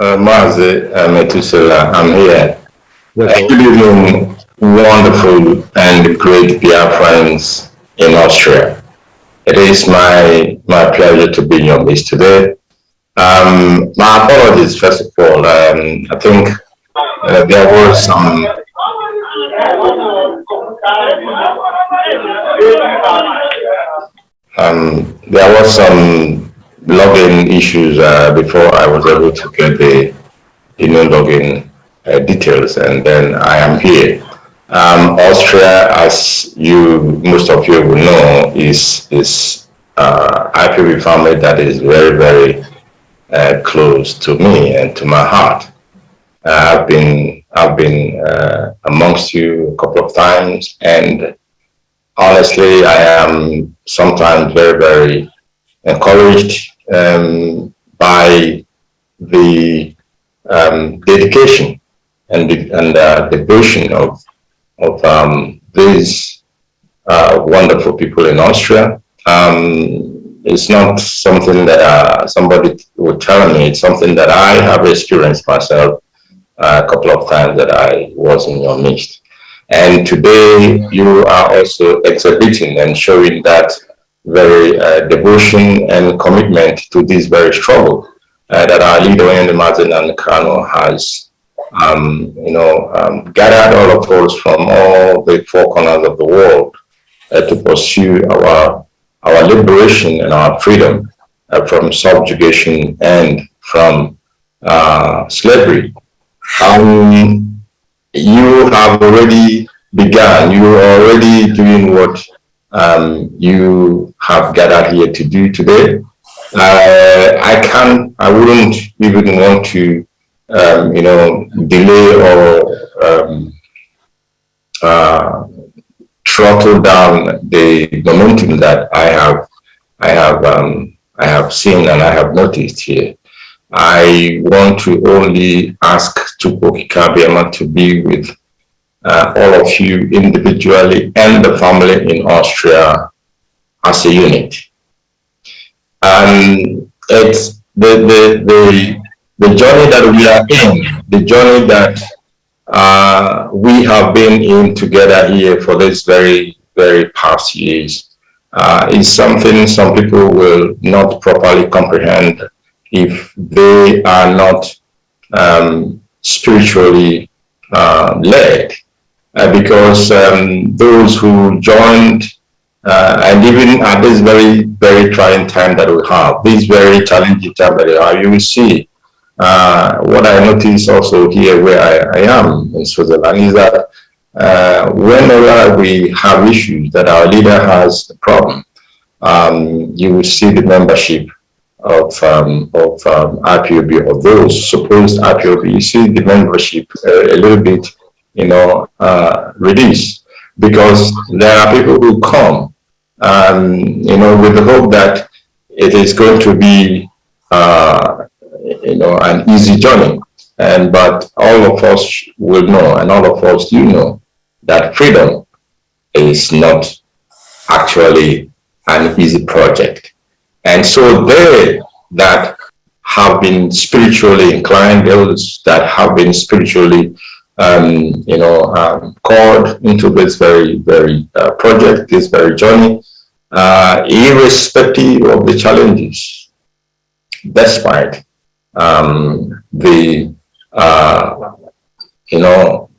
uh, Mazi uh, Metusela, I'm here. Yes, Good evening, wonderful and great Biafrans in Austria. It is my my pleasure to be in your midst today. Um, my apologies, first of all. Um, I think uh, there was some um, there was some login issues uh, before I was able to get the know login uh, details, and then I am here. Um, Austria, as you most of you will know, is is uh, IPOB family that is very very uh, close to me and to my heart. Uh, I've been I've been uh, amongst you a couple of times, and honestly, I am sometimes very very encouraged um, by the um, dedication and the, and uh, devotion of of um, these uh, wonderful people in Austria. Um, it's not something that uh, somebody would tell me. It's something that I have experienced myself uh, a couple of times that I was in your midst. And today you are also exhibiting and showing that very uh, devotion and commitment to this very struggle uh, that our leader in Nnamdi Kanu has, um, you know, um, gathered all of us from all the four corners of the world uh, to pursue our our liberation and our freedom uh, from subjugation and from uh, slavery. Um, you have already begun, you already um, you have gathered here to do today. Uh, I can, I wouldn't even want to, um, you know, delay or um, uh, throttle down the momentum that I have, I have, um, I have seen and I have noticed here. I want to only ask Tupoki Kabiama to be with uh, all of you individually and the family in Austria as a unit. And it's the, the, the, the journey that we are in, the journey that uh, we have been in together here for this very, very past years uh, is something some people will not properly comprehend if they are not um, spiritually uh, led. Uh, because um, those who joined uh, and even at this very, very trying time that we have, this very challenging time that we have, you will see uh, what I notice also here where I, I am in Switzerland is that uh, whenever we have issues that our leader has a problem, um, you will see the membership of um, of um, IPOB those supposed IPOB. You see the membership uh, a little bit, you know, uh, reduced because there are people who come, um, you know, with the hope that it is going to be uh, you know, an easy journey. And but all of us will know, and all of us do know, that freedom is not actually an easy project. And so they that have been spiritually inclined, those that have been spiritually, um, you know, um, called into this very, very uh, project, this very journey, uh, irrespective of the challenges, despite um, the uh, you know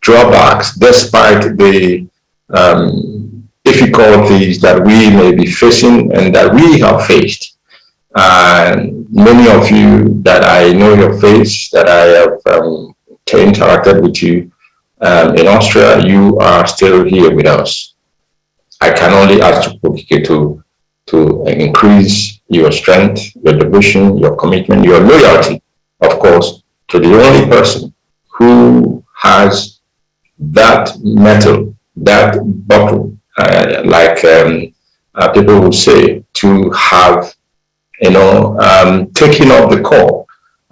drawbacks, despite the um, difficulties that we may be facing and that we have faced. And many of you that I know your face, that I have um, interacted with you um, in Austria, you are still here with us. I can only ask you to to increase your strength, your devotion, your commitment, your loyalty, of course, to the only person who has that mettle, that bottle, uh, like um, uh, people will say, to have, you know, um, taken up the call.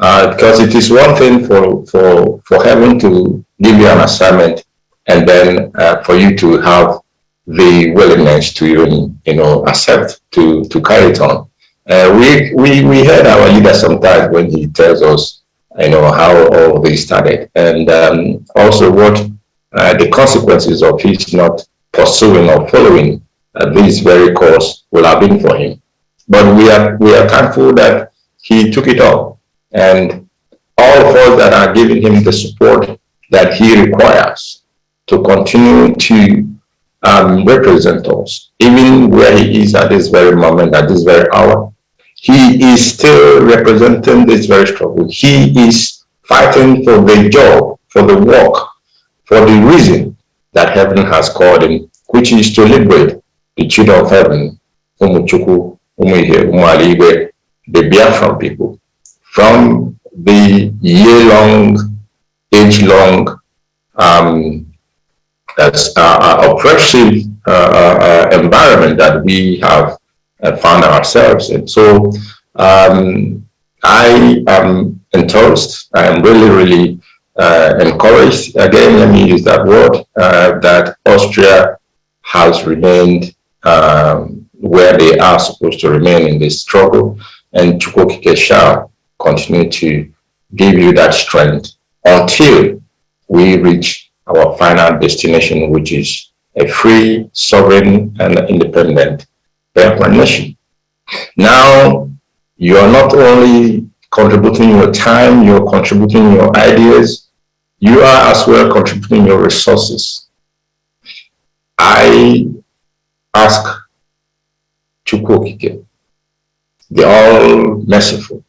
Uh, because it is one thing for, for, for heaven to give you an assignment and then uh, for you to have the willingness to even, you know, accept to, to carry it on. Uh, we, we, we heard our leader sometimes when he tells us you know, how all this started and um, also what uh, the consequences of his not pursuing or following uh, this very course will have been for him. But we are, we are thankful that he took it up and all of us that are giving him the support that he requires to continue to um, represent us, even where he is at this very moment, at this very hour. He is still representing this very struggle. He is fighting for the job, for the work, for the reason that heaven has called him, which is to liberate the children of heaven, Umuchuku, Umuihe, Umualigwe, the Biafran people, from the year-long, age-long um, that's uh, uh, oppressive uh, uh, environment that we have found ourselves in. So um, I am enthused. I am really, really encouraged. Again, let me use that word, that Austria has remained um, where they are supposed to remain in this struggle. And Chukwokike shall continue to give you that strength until we reach our final destination, which is a free, sovereign, and independent Biafran nation. Now, you are not only contributing your time, you're contributing your ideas, you are as well contributing your resources. I ask Chukwokike, the all-merciful,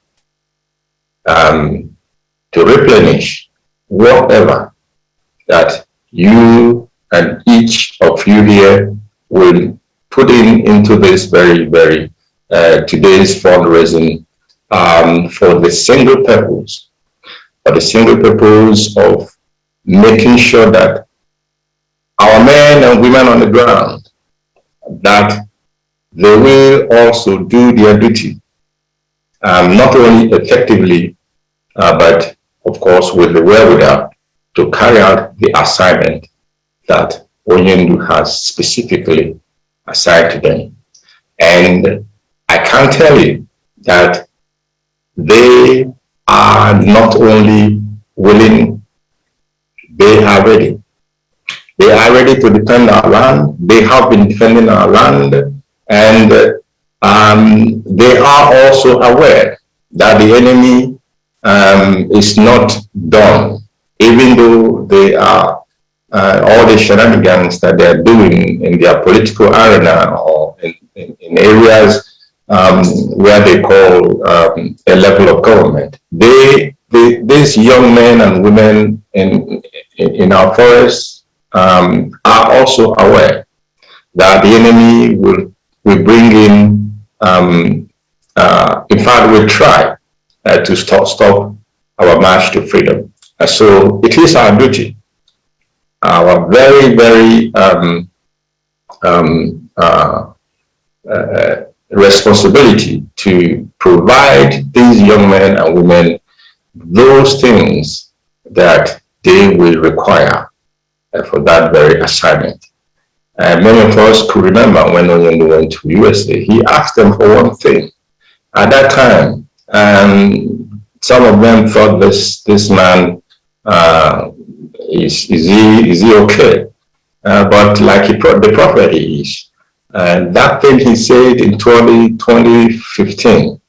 um, to replenish whatever that you and each of you here will put in into this very, very uh, today's fundraising um, for the single purpose, for the single purpose of making sure that our men and women on the ground, that they will also do their duty, um, not only effectively, uh, but of course with the wherewithal to carry out the assignment that Onyendu has specifically assigned to them. And I can tell you that they are not only willing, they are ready. They are ready to defend our land. They have been defending our land. And um, they are also aware that the enemy um, is not done even though they are uh, all the shenanigans that they're doing in their political arena or in, in, in areas um, where they call um, a level of government. They, they, these young men and women in, in, in our forests um, are also aware that the enemy will, will bring in, um, uh, in fact, will try uh, to stop, stop our march to freedom. Uh, so it is our duty, our very, very um, um, uh, uh, responsibility to provide these young men and women those things that they will require uh, for that very assignment. And many of us could remember when Onyendu went to USA, he asked them for one thing. At that time, um, some of them thought this, this man uh, is, is, he, is he okay? Uh, but like he, the prophet is, and that thing he said in 20, 2015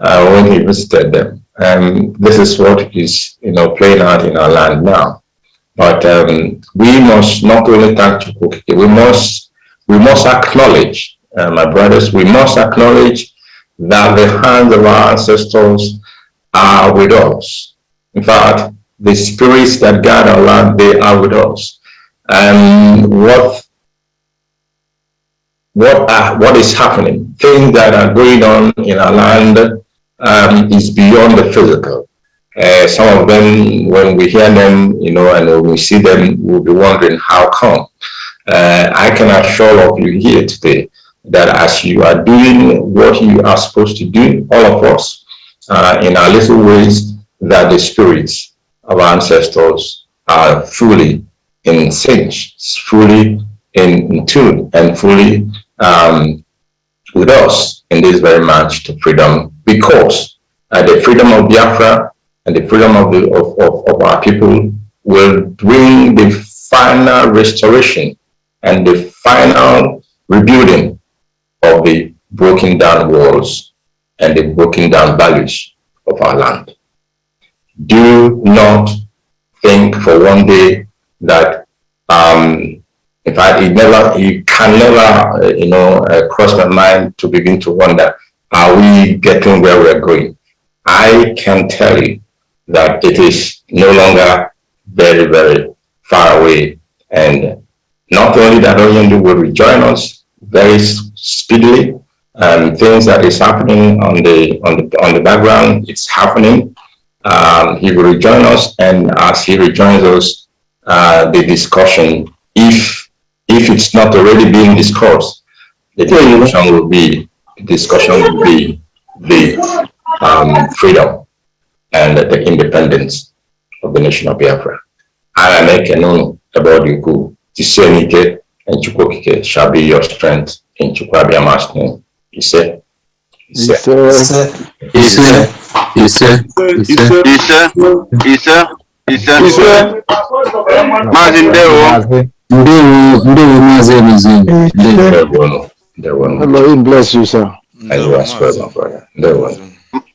uh, when he visited them. And this is what is you know playing out in our land now. But um, we must not only thank Chukwukike, we must we must acknowledge, uh, my brothers, we must acknowledge that the hands of our ancestors are with us. In fact, the spirits that guard our land, they are with us. And what what are, what is happening, things that are going on in our land um, is beyond the physical. Uh, some of them, when we hear them, you know, and when we see them, we'll be wondering how come. Uh, I can assure all of you here today that as you are doing what you are supposed to do, all of us, uh, in our little ways, that the spirits our ancestors are fully in sync, fully in tune, and fully um, with us in this very march to freedom because uh, the freedom of Biafra and the freedom of, the, of, of, of our people will bring the final restoration and the final rebuilding of the broken down walls and the broken down values of our land. Do not think for one day that um, in fact, it never, it can never, uh, you know, uh, cross my mind to begin to wonder, are we getting where we're going? I can tell you that it is no longer very, very far away. And not only that Onyendu will rejoin us very speedily, um, things that is happening on the on the on the background, it's happening. Um, he will rejoin us, and as he rejoins us, uh, the discussion, if if it's not already being discussed, the discussion will be discussion will be the um, freedom and the independence of the nation of Biafra. I make known am Ekenono Ebodiku, Tisenike, and Chukokike shall be your strength in Chukwabiama's name. He said, Ise. Ise. Ise. Ise. Ise. Ise. Ise. Maazị ndewo. Ndewo, ndewo maazị Emezie. Ndewo. Ndewo. Ndewo. May bless you, sir. Ndewo as well, my brother. Ndewo.